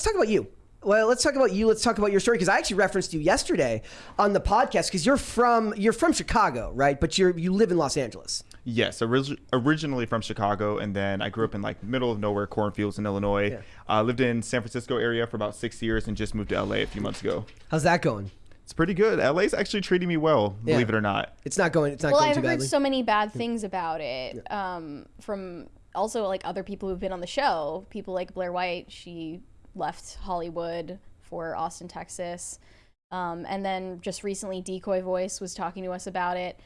let's talk about you. Well, let's talk about you. Let's talk about your story because I actually referenced you yesterday on the podcast because you're from you're from Chicago, right? But you're you live in Los Angeles. Yes, orig- originally from Chicago, and then I grew up in like middle of nowhere cornfields in Illinois. Yeah. Uh, lived in San Francisco area for about six years, and just moved to LA a few months ago. How's that going? It's pretty good. LA's actually treating me well, Yeah. believe it or not. It's not going. It's not well, going I've too heard badly. so many bad things about it um, from also like other people who've been on the show. People like Blair White. She left Hollywood for Austin, Texas, um, and then just recently, Decoy Voice was talking to us about it.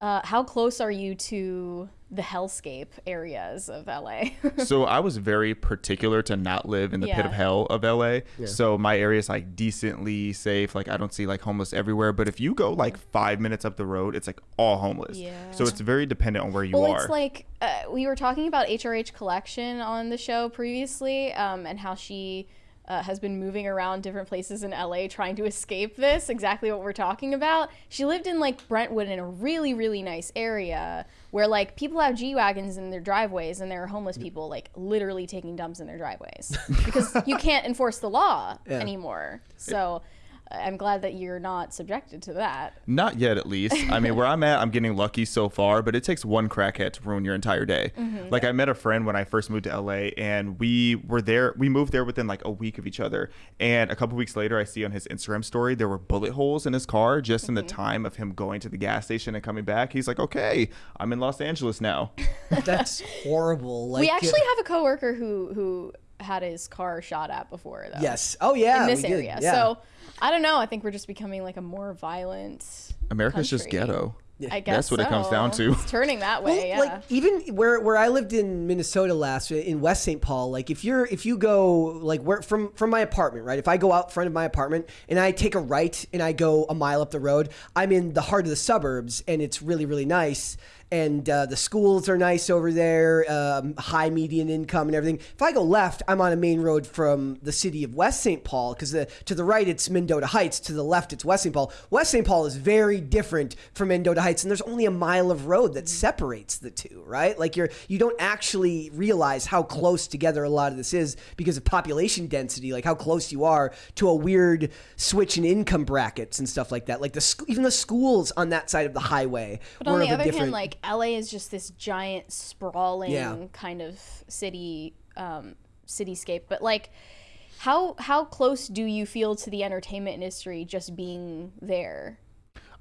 Uh, how close are you to the hellscape areas of LA? so I was very particular to not live in the pit of hell of LA. So my area is like decently safe. Like I don't see like homeless everywhere. But if you go like five minutes up the road, it's like all homeless. Yeah. So it's very dependent on where you Well, are. Well, it's like uh, we were talking about HRH Collection on the show previously, um, and how she uh, has been moving around different places in LA trying to escape this. Exactly what we're talking about. She lived in like Brentwood in a really, really nice area where like people have G wagons in their driveways, and there are homeless people like literally taking dumps in their driveways because you can't enforce the law anymore. So. I'm glad that you're not subjected to that. Not yet, at least. I mean, where I'm at, I'm getting lucky so far, but it takes one crackhead to ruin your entire day. Mm-hmm. Like, I met a friend when I first moved to LA, and we were there. We moved there within like a week of each other. And a couple weeks later, I see on his Instagram story there were bullet holes in his car just in the Mm-hmm. time of him going to the gas station and coming back. He's like, okay, I'm in Los Angeles now. That's horrible. Like we actually have a coworker who who had his car shot at before though. yes. Oh yeah. in this area. Yeah. So I don't know. I think we're just becoming like a more violent. America's just country. ghetto. I guess That's what it comes down to. It's turning that Well, way. yeah. like even where where I lived in Minnesota last in West St. Paul, like if you're if you go like where from from my apartment, right? If I go out front of my apartment and I take a right and I go a mile up the road, I'm in the heart of the suburbs and it's really really nice. And uh, the schools are nice over there, um, high median income and everything. If I go left, I'm on a main road from the city of West St. Paul because to the right it's Mendota Heights, to the left it's West St. Paul. West St. Paul is very different from Mendota Heights, and there's only a mile of road that separates the two, right? Like you're you don't actually realize how close together a lot of this is because of population density, like how close you are to a weird switch in income brackets and stuff like that. Like the even the schools on that side of the highway. but on were the of a other different- hand, like LA is just this giant sprawling Yeah. kind of city um, cityscape. But like, how how close do you feel to the entertainment industry just being there?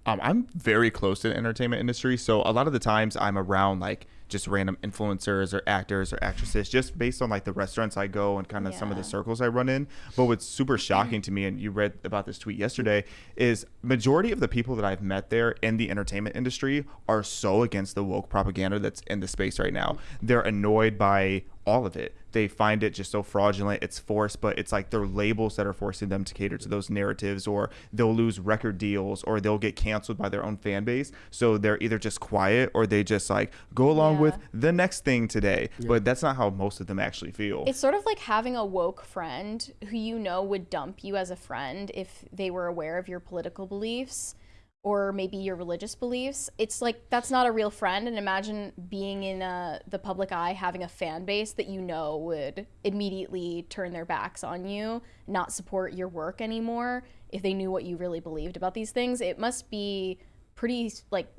Um, I'm very close to the entertainment industry, so a lot of the times I'm around like just random influencers or actors or actresses, just based on like the restaurants I go and kind of some of the circles I run in. But what's super mm-hmm. shocking to me, and you read about this tweet yesterday, is majority of the people that I've met there in the entertainment industry are so against the woke propaganda that's in the space right now. They're annoyed by all of it. They find it just so fraudulent. It's forced, but it's like they're labels that are forcing them to cater to those narratives, or they'll lose record deals, or they'll get canceled by their own fan base. So they're either just quiet or they just like go along with the next thing today. But that's not how most of them actually feel. It's sort of like having a woke friend who you know would dump you as a friend if they were aware of your political beliefs or maybe your religious beliefs. It's like that's not a real friend. And imagine being in uh, the public eye, having a fan base that you know would immediately turn their backs on you, not support your work anymore if they knew what you really believed about these things. It must be pretty like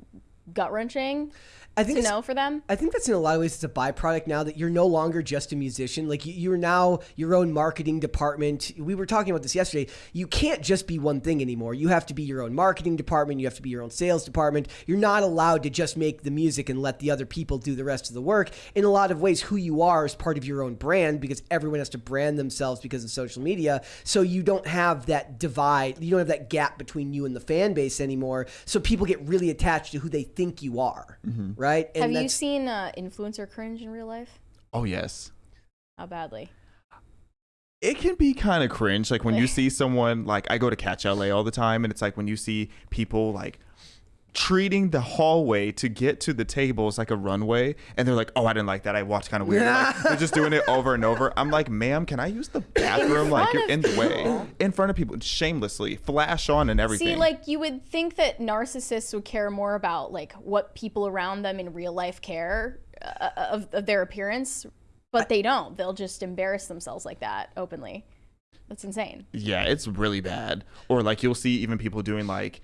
gut wrenching I think to know for them. I think that's in a lot of ways it's a byproduct now that you're no longer just a musician. Like you, you're now your own marketing department. We were talking about this yesterday. You can't just be one thing anymore. You have to be your own marketing department. You have to be your own sales department. You're not allowed to just make the music and let the other people do the rest of the work. In a lot of ways, who you are is part of your own brand because everyone has to brand themselves because of social media. So you don't have that divide. You don't have that gap between you and the fan base anymore. So people get really attached to who they think you are, right? And Have you seen uh, influencer cringe in real life? oh yes. How badly? it can be kind of cringe like when you see someone like i go to catch la all the time and it's like when you see people like treating the hallway to get to the tables like a runway and they're like oh i didn't like that i walked kind of weird like, they're just doing it over and over i'm like ma'am can i use the bathroom like you're in the way in front of people shamelessly flash on and everything See, like you would think that narcissists would care more about like what people around them in real life care uh, of, of their appearance, but they don't. They'll just embarrass themselves like that openly. That's insane. Yeah, it's really bad. Or like you'll see even people doing like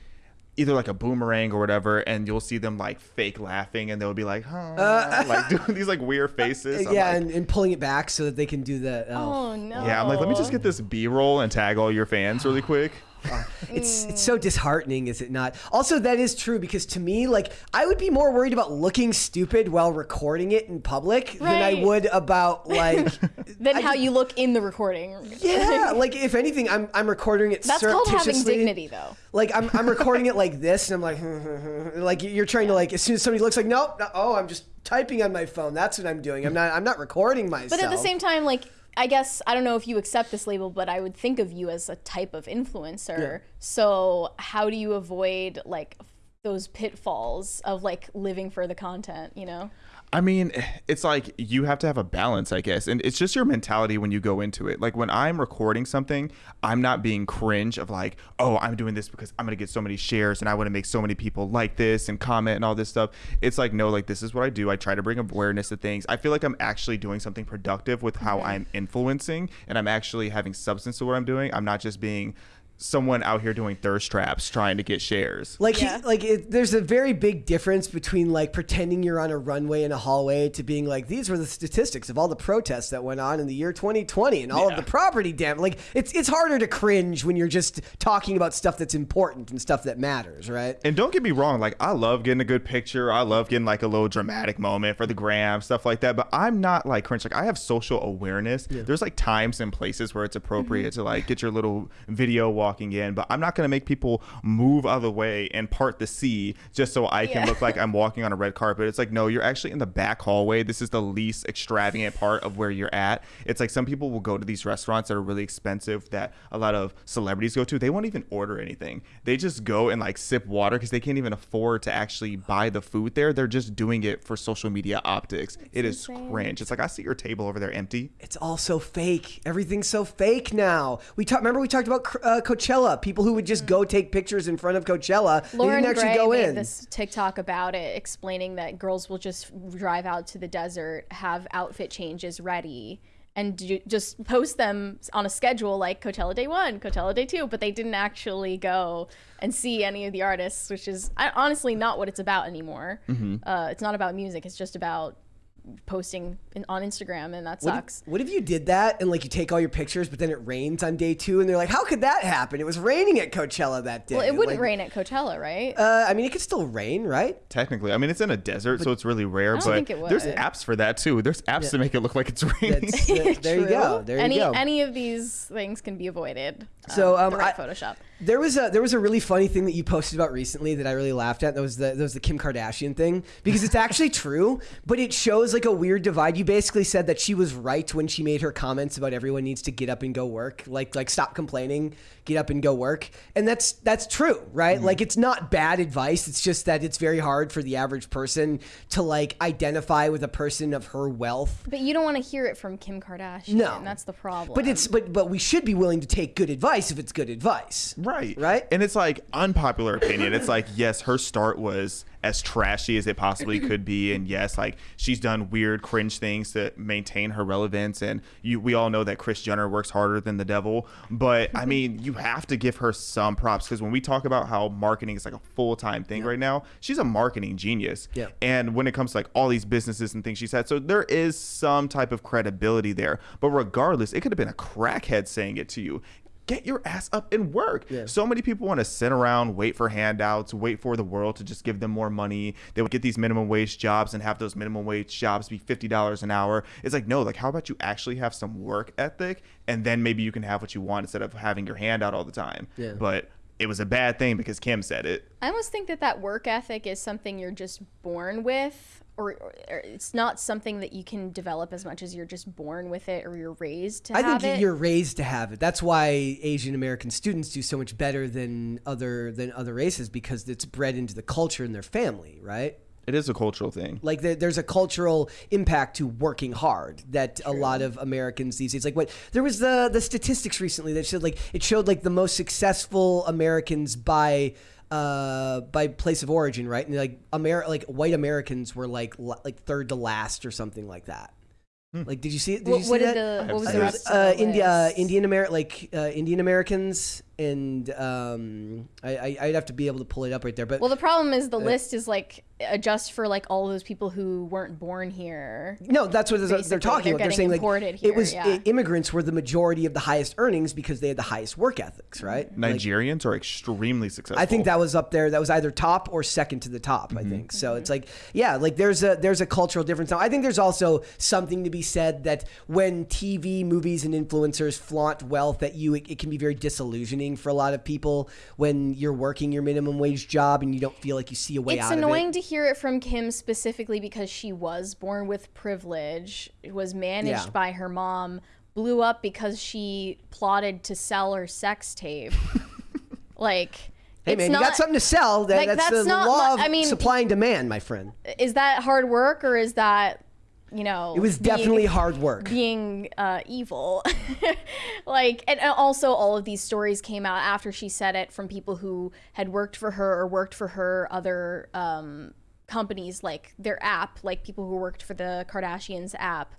either like a boomerang or whatever, and you'll see them like fake laughing, and they'll be like, huh, uh, like doing these like weird uh, faces. I'm yeah, like, and, and pulling it back so that they can do that. Oh. Oh no. yeah. I'm like, let me just get this B-roll and tag all your fans really quick. It's it's so mm. disheartening, is it not? Also, that is true because to me, like, I would be more worried about looking stupid while recording it in public than I Right. would about like. Then I how just- you look in the recording. Yeah, like if anything, I'm I'm recording it. That's called having surreptitiously. dignity, though. Like I'm I'm recording it like this, and I'm like, like you're trying to like as soon as somebody looks like, nope, no, oh, I'm just typing on my phone. That's what I'm doing. I'm not I'm not recording myself. But at the same time, like I guess I don't know if you accept this label, but I would think of you as a type of influencer. So how do you avoid like those pitfalls of like living for the content? You know? I mean, it's like you have to have a balance, I guess. And it's just your mentality when you go into it. Like when I'm recording something, I'm not being cringe of like, oh, I'm doing this because I'm going to get so many shares and I want to make so many people like this and comment and all this stuff. It's like, no, like this is what I do. I try to bring awareness to things. I feel like I'm actually doing something productive with how mm-hmm. I'm influencing and I'm actually having substance to what I'm doing. I'm not just being someone out here doing thirst traps trying to get shares. Like, Yeah. he, like it, there's a very big difference between like pretending you're on a runway in a hallway to being like these were the statistics of all the protests that went on in the year 2020 and all Yeah. of the property damage. Like it's it's harder to cringe when you're just talking about stuff that's important and stuff that matters, right? And don't get me wrong, like I love getting a good picture. I love getting like a little dramatic moment for the gram, stuff like that. But I'm not like cringe. Like I have social awareness. There's like times and places where it's appropriate mm-hmm. to like get your little video walking in. But I'm not gonna make people move out of the way and part the sea just so I can Yeah. look like I'm walking on a red carpet. It's like no, you're actually in the back hallway. This is the least extravagant part of where you're at. It's like some people will go to these restaurants that are really expensive that a lot of celebrities go to. They won't even order anything. They just go and like sip water because they can't even afford to actually buy the food there. They're just doing it for social media optics. It is insane. cringe. It's like I see your table over there empty. It's all so fake. Everything's so fake now. We talked. Remember we talked about uh, Coachella. Coachella, people who would just go take pictures in front of Coachella. They didn't actually Gray go made in. this TikTok about it, explaining that girls will just drive out to the desert, have outfit changes ready, and do, just post them on a schedule like Coachella Day One, Coachella Day Two. But they didn't actually go and see any of the artists, which is honestly not what it's about anymore. Uh, it's not about music; it's just about posting in, on Instagram, and that What if- sucks. What if you did that and like you take all your pictures, but then it rains on day two, and they're like, "How could that happen? It was raining at Coachella that day." Well, it wouldn't Like, rain at Coachella, right? Uh, I mean, it could still rain, right? Technically, I mean it's in a desert, so it's really rare. don't but think it there's apps for that too. There's apps to make it look like it's raining. That's, that- there you go. There any you go. any of these things can be avoided. So, um, the right I- Photoshop. There was a there was a really funny thing that you posted about recently that I really laughed at. That was the that was the Kim Kardashian thing because it's actually true, but it shows like a weird divide. You basically said that she was right when she made her comments about everyone needs to get up and go work, like like stop complaining, get up and go work, and that's that's true, right? Mm-hmm. Like it's not bad advice. It's just that it's very hard for the average person to like identify with a person of her wealth But you don't want to hear it from Kim Kardashian. No. that's the problem. But it's but but we should be willing to take good advice if it's good advice. Right. Right? And it's like unpopular opinion. It's like, yes, her start was as trashy as it possibly could be. And yes, like she's done weird, cringe things to maintain her relevance. And you we all know that Kris Jenner works harder than the devil. But I mean, you have to give her some props because when we talk about how marketing is like a full time thing right now, she's a marketing genius. Yeah. And when it comes to like all these businesses and things she's had, so there is some type of credibility there. But regardless, it could have been a crackhead saying it to you. Get your ass up and work. So many people want to sit around, wait for handouts, wait for the world to just give them more money. They would get these minimum wage jobs and have those minimum wage jobs be $50 an hour. It's like, no, like, how about you actually have some work ethic and then maybe you can have what you want instead of having your hand out all the time. Yeah. But it was a bad thing because Kim said it. I almost think that that work ethic is something you're just born with, or, or, or it's not something that you can develop as much as you're just born with it or you're raised to have I have think it. you're raised to have it. That's why Asian American students do so much better than other than other races because it's bred into the culture in their family, right? It is a cultural thing. Like there, there's a cultural impact to working hard that a lot of Americans these days. Like what there was the the statistics recently that showed like it showed like the most successful Americans by uh by place of origin, right? And like Amer like white Americans were like like third to last or something like that. Like, did you see it? Did What, you see what that? the what was I've the seen uh, India, list? Indian Amer like uh, Indian Americans, and um, I, I I'd have to be able to pull it up right there. But Well, the problem is Uh, the list is like adjust for like all those people who weren't born here. no, that's what they're talking they're about. They're saying like imported it was yeah. i- immigrants were the majority of the highest earnings because they had the highest work ethics, right? Like, Nigerians are extremely successful. I think that was up there. That was either top or second to the top. I think so. It's like yeah, like there's a there's a cultural difference. Now I think there's also something to be said that when TV, movies, and influencers flaunt wealth, that you it, it can be very disillusioning for a lot of people when you're working your minimum wage job and you don't feel like you see a way It's out annoying of it. to hear it from Kim specifically because she was born with privilege, was managed Yeah. by her mom, blew up because she plotted to sell her sex tape. like, Hey it's man, not, you got something to sell. That, like, that's, that's the not law of I mean, supply and demand, my friend. Is that hard work or is that, you know? It was being- definitely hard work. being uh, evil. like, and also all of these stories came out after she said it from people who had worked for her or worked for her other um, companies, like their app, like people who worked for the Kardashians app,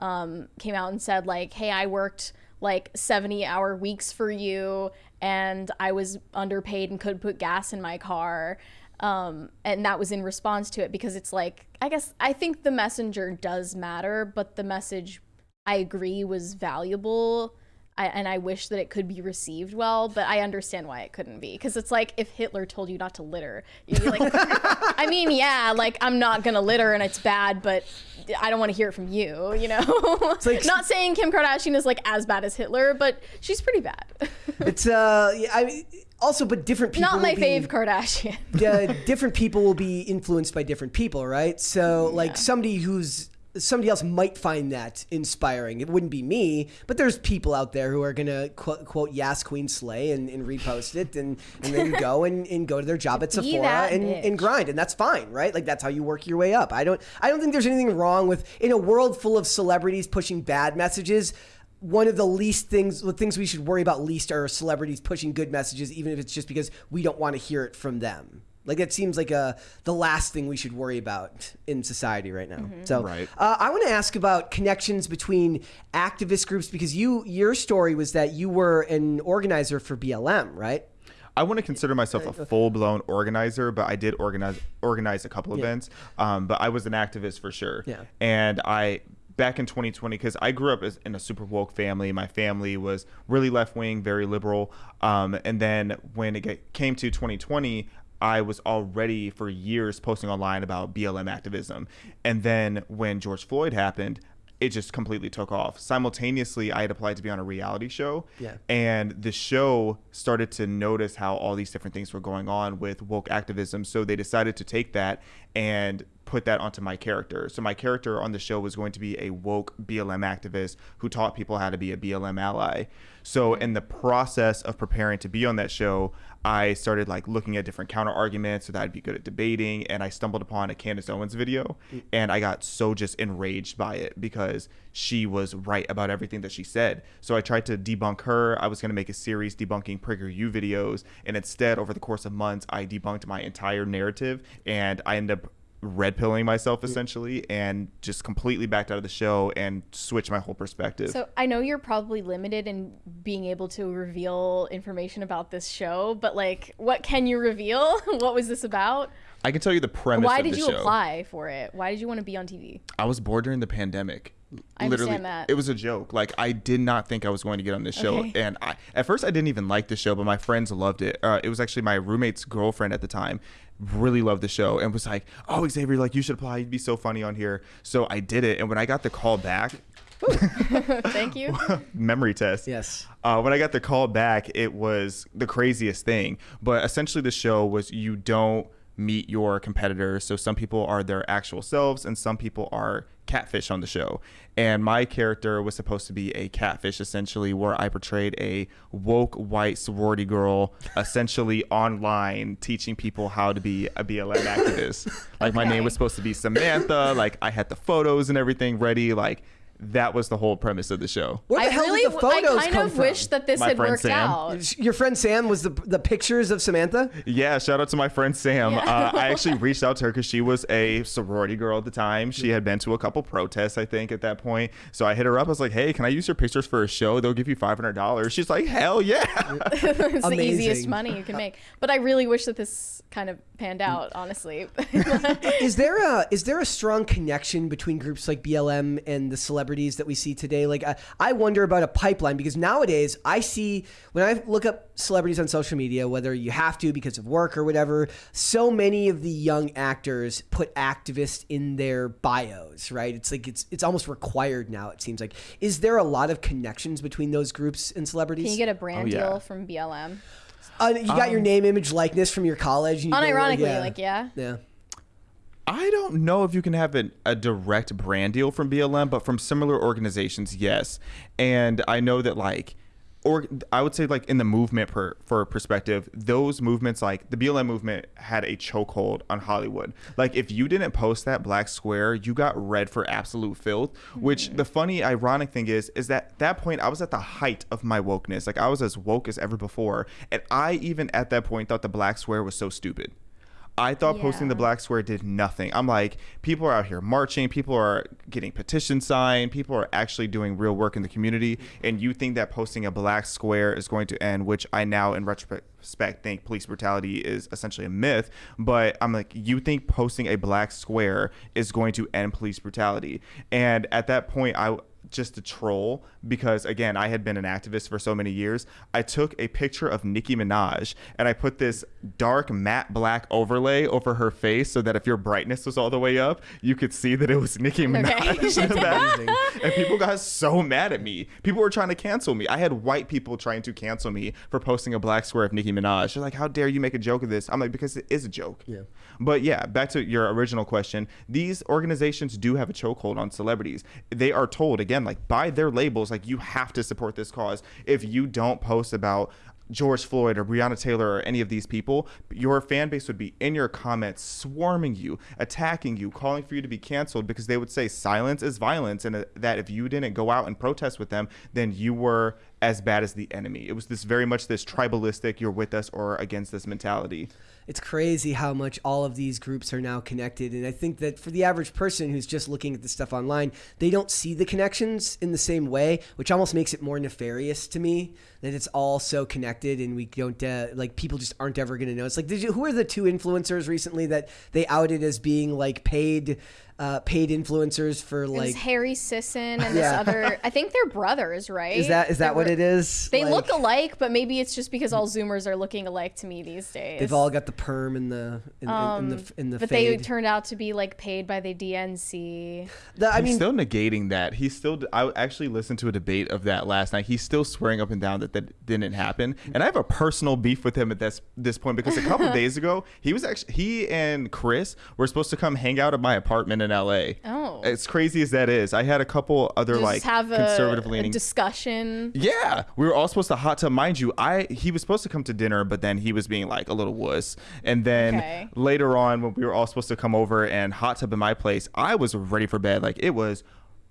um, came out and said like, "Hey, I worked." like 70 hour weeks for you and I was underpaid and could put gas in my car um, and that was in response to it because it's like i guess i think the messenger does matter but the message i agree was valuable. I, and i wish that it could be received well but i understand why it couldn't be. Because it's like if hitler told you not to litter you'd be like i mean yeah like i'm not gonna litter and it's bad but i don't want to hear it from you you know like- not saying kim kardashian is like as bad as hitler but she's pretty bad It's uh, yeah, I mean, also, but different people. not my be- fave kardashian uh, different people will be influenced by different people, right? So, like somebody who's somebody else might find that inspiring. It wouldn't be me, but there's people out there who are gonna quote, quote "Yas Queen Slay" and, and repost it, and and then go and, and go to their job at Sephora and, bitch. and grind, and that's fine, right? Like that's how you work your way up. I don't I don't think there's anything wrong with in a world full of celebrities pushing bad messages one of the least things the things we should worry about least are celebrities pushing good messages even if it's just because we don't want to hear it from them like that seems like a the last thing we should worry about in society right now so Right. uh, i want to ask about connections between activist groups because you your story was that you were an organizer for blm right I want to consider myself a full blown organizer, but I did organize organize a couple events. Um, but I was an activist for sure. Yeah. And I back in 2020 because I grew up as, in a super woke family. My family was really left wing, very liberal. Um, and then when it get, came to 2020. I was already for years posting online about BLM activism. And then when George Floyd happened, it just completely took off. Simultaneously, I had applied to be on a reality show. Yeah. And the show started to notice how all these different things were going on with woke activism. So they decided to take that and put that onto my character. So my character on the show was going to be a woke BLM activist who taught people how to be a BLM ally. So mm-hmm. in the process of preparing to be on that show, I started like looking at different counter arguments so that I'd be good at debating. And I stumbled upon a Candace Owens video mm. and I got so just enraged by it because she was right about everything that she said. So I tried to debunk her. I was going to make a series debunking PragerU videos. And instead, over the course of months, I debunked my entire narrative and I ended up red pilling myself essentially and just completely backed out of the show and switched my whole perspective. So I know you're probably limited in being able to reveal information about this show, but like, what can you reveal? what was this about? I can tell you the premise Why of did the you show. apply for it? Why did you want to be on TV? I was bored during the pandemic. I Literally, understand that. it was a joke. Like I did not think I was going to get on this show, Okay. and I at first I didn't even like the show, but my friends loved it. Uh, it was actually my roommate's girlfriend at the time, really loved the show, and was like, "Oh, Xaviaer, like you should apply. You'd be so funny on here." So I did it, and when I got the call back, Thank you. memory test. Yes. Uh, when I got the call back, it was the craziest thing. But essentially, the show was you don't meet your competitors. So some people are their actual selves, and some people are catfish on the show. And my character was supposed to be a catfish, essentially, where I portrayed a woke white sorority girl, essentially online, teaching people how to be a BLM activist. Like my name was supposed to be Samantha. Like I had the photos and everything ready. Like that was the whole premise of the show. Where the I hell really, did the photos I kind come of from? wish that this My had friend worked Sam. out. Your friend Sam was the the pictures of Samantha. Yeah, shout out to my friend Sam. Yeah. Uh, I actually reached out to her because she was a sorority girl at the time. She had been to a couple protests, I think, at that point. So I hit her up. I was like, "Hey, can I use your pictures for a show? They'll give you five hundred dollars." She's like, "Hell yeah!" it's the easiest money you can make. But I really wish that this kind of panned out, honestly. Is there a is there a strong connection between groups like BLM and the celebrities that we see today? Like, I, I wonder about a pipeline because nowadays I see when I look up celebrities on social media, whether you have to because of work or whatever, so many of the young actors put activist in their bios, right? It's like it's it's almost required now. It seems like. Is there a lot of connections between those groups and celebrities? Can you get a brand Oh, yeah. deal from BLM? uh, you got your name, image, likeness from your college. and you go, Unironically, yeah. like yeah. yeah. I don't know if you can have an, a direct brand deal from BLM, but from similar organizations, yes. And I know that like, or I would say like in the movement per, for perspective, those movements like the BLM movement had a chokehold on Hollywood. Like if you didn't post that black square, you got read for absolute filth. Which mm-hmm. the funny, ironic thing is, is that that point I was at the height of my wokeness. Like I was as woke as ever before, and I even at that point thought the black square was so stupid. I thought posting the black square did nothing. I'm like, people are out here marching, people are getting petitions signed, people are actually doing real work in the community, and you think that posting a black square is going to end, which I now, in retrospect, think police brutality is essentially a myth. But I'm like, you think posting a black square is going to end police brutality? And at that point, I just to troll because again I had been an activist for so many years. I took a picture of Nicki Minaj and I put this dark matte black overlay over her face so that if your brightness was all the way up, you could see that it was Nicki Minaj in the back. And people got so mad at me. People were trying to cancel me. I had white people trying to cancel me for posting a black square of Nicki Minaj. They're like, "How dare you make a joke of this?" I'm like, "Because it is a joke." Yeah. But yeah, back to your original question. These organizations do have a chokehold on celebrities. They are told again, like by their labels, like you have to support this cause. If you don't post about George Floyd or Breonna Taylor or any of these people, your fan base would be in your comments, swarming you, attacking you, calling for you to be canceled because they would say silence is violence, and uh, that if you didn't go out and protest with them, then you were as bad as the enemy. It was this very much this tribalistic, you're with us or against this mentality. It's crazy how much all of these groups are now connected. And i think that for the average person who's just looking at the stuff online they don't see the connections in the same way which almost makes it more nefarious to me that it's all so connected and we don't uh, like people just aren't ever going to know. It's like did you who are the two influencers recently that they outed as being like paid uh, paid influencers for like Harry Sisson and this other. I think they're brothers, right? is that is They that what it is They Like, look alike, but maybe it's just because all Zoomers are looking alike to me these days. they've all got the perm and the in, in, in the in the Um, but fade they turned out to be like paid by the DNC. The- I He's mean still negating that. He's still. I actually listened to a debate of that last night. He's still swearing up and down that that didn't happen. And I have a personal beef with him at this this point because a couple days ago he was actually he and Chris were supposed to come hang out at my apartment in L.A. Oh. As crazy as that is, I had a couple other Just like have a, conservative a leaning. discussion. Yeah, we were all supposed to hot tub. Mind you, I he was supposed to come to dinner, but then he was being like a little wuss. And then Okay. later on, when we were all supposed to come over and hot tub in my place, I was ready for bed. Like it was.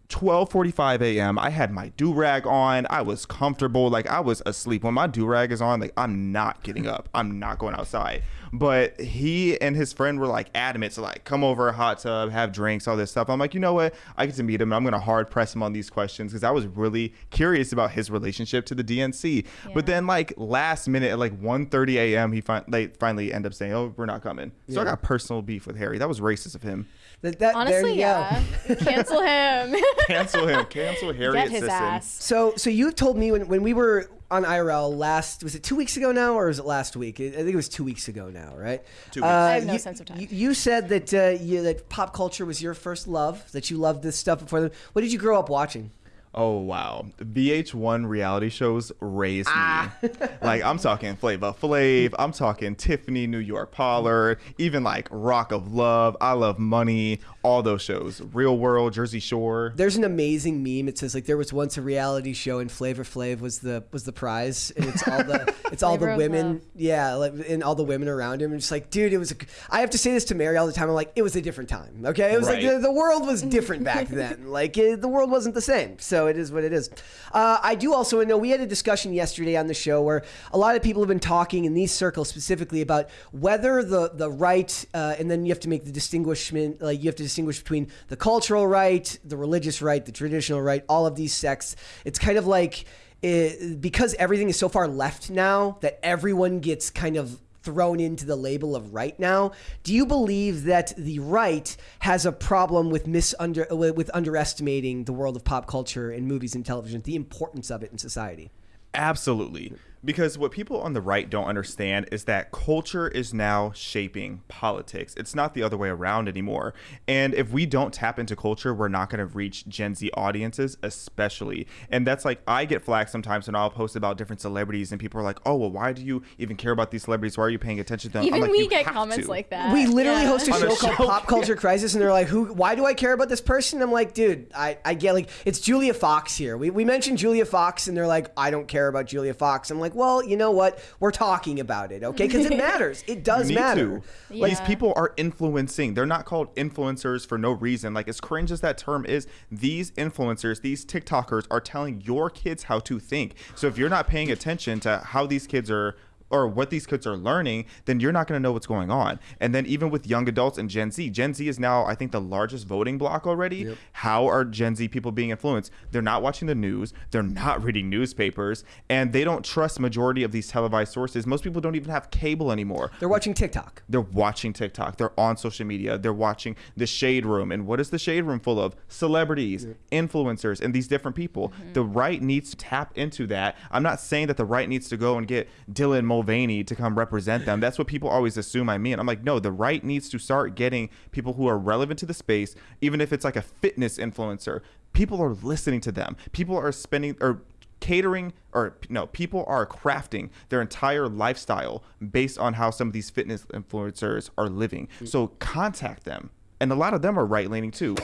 12:45 a.m. I had my do rag on. I was comfortable. Like I was asleep. When my do rag is on, like I'm not getting up. I'm not going outside. But he and his friend were like adamant to like come over, a hot tub, have drinks, all this stuff. I'm like, you know what? I get to meet him. and I'm gonna hard press him on these questions because I was really curious about his relationship to the DNC. But then like last minute at like 1:30 a.m. he fin- finally end up saying, oh, we're not coming. So I got personal beef with Harry. That was racist of him. That, that, there Honestly, you yeah. Cancel him. Cancel him. Cancel Harry Get his Sisson. ass. So, so you told me when, when we were on IRL last, was it two weeks ago now, or was it last week? I think it was two weeks ago now, right? Two weeks. I have no you, sense of time. You, you said that uh, you, that pop culture was your first love, that you loved this stuff before. The, what did you grow up watching? Oh wow, VH1 reality shows raised Ah. me. like I'm talking Flavor Flav, I'm talking Tiffany, New York Pollard, even like Rock of Love, I Love Money, all those shows. Real World, Jersey Shore. There's an amazing meme. It says like there was once a reality show and Flavor Flav was the was the prize, and it's all the it's all the women, Love. yeah, like, and all the women around him. And just like, dude, it was. A, I have to say this to Mary all the time. I'm like, it was a different time. Okay, it was like the, the world was different back then. like it, the world wasn't the same. So it is what it is. Uh, I do also know we had a discussion yesterday on the show where a lot of people have been talking in these circles specifically about whether the the right, uh, and then you have to make the distinguishment. Like you have to distinguish between the cultural right, the religious right, the traditional right, all of these sects. It's kind of like it, because everything is so far left now that everyone gets kind of thrown into the label of right now. Do you believe that the right has a problem with misunder with underestimating the world of pop culture and movies and television, the importance of it in society? Absolutely. Because what people on the right don't understand is that culture is now shaping politics. It's not the other way around anymore. And if we don't tap into culture, we're not going to reach Gen Z audiences, especially. And that's like, I get flack sometimes when I'll post about different celebrities, and people are like, oh, well, why do you even care about these celebrities? Why are you paying attention to them? Even like, we get comments to." like that. we literally Yeah. host a On show a called show, Pop Culture Crisis, and they're like, "Who? Why do I care about this person?" I'm like, "Dude, I, I get like it's Julia Fox here. We, we mentioned Julia Fox, and they're like, I don't care about Julia Fox. I'm like, well, you know what? We're talking about it, okay? Because it matters. It does need matter. to. These Yeah. people are influencing. They're not called influencers for no reason. Like as cringe as that term is, these influencers, these TikTokers are telling your kids how to think. So if you're not paying attention to how these kids are or what these kids are learning, then you're not going to know what's going on. And then even with young adults and Gen Z, Gen Z is now I think the largest voting block already. How are Gen Z people being influenced? They're not watching the news, they're not reading newspapers, and they don't trust majority of these televised sources. Most people don't even have cable anymore. They're watching TikTok. They're watching TikTok. They're on social media. They're watching the Shade Room. And what is the Shade Room full of? Celebrities, influencers, and these different people. Mm-hmm. The right needs to tap into that. I'm not saying that the right needs to go and get Dylan Mulvaney to come represent them. That's what people always assume I mean. I'm like, no, the right needs to start getting people who are relevant to the space, even if it's like a fitness influencer. People are listening to them. People are spending or catering or no people are crafting their entire lifestyle based on how some of these fitness influencers are living mm. so contact them and a lot of them are right leaning too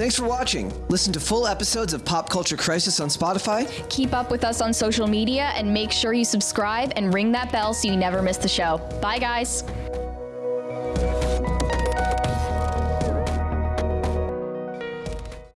Thanks for watching. Listen to full episodes of Pop Culture Crisis on Spotify. Keep up with us on social media and make sure you subscribe and ring that bell so you never miss the show. Bye, guys.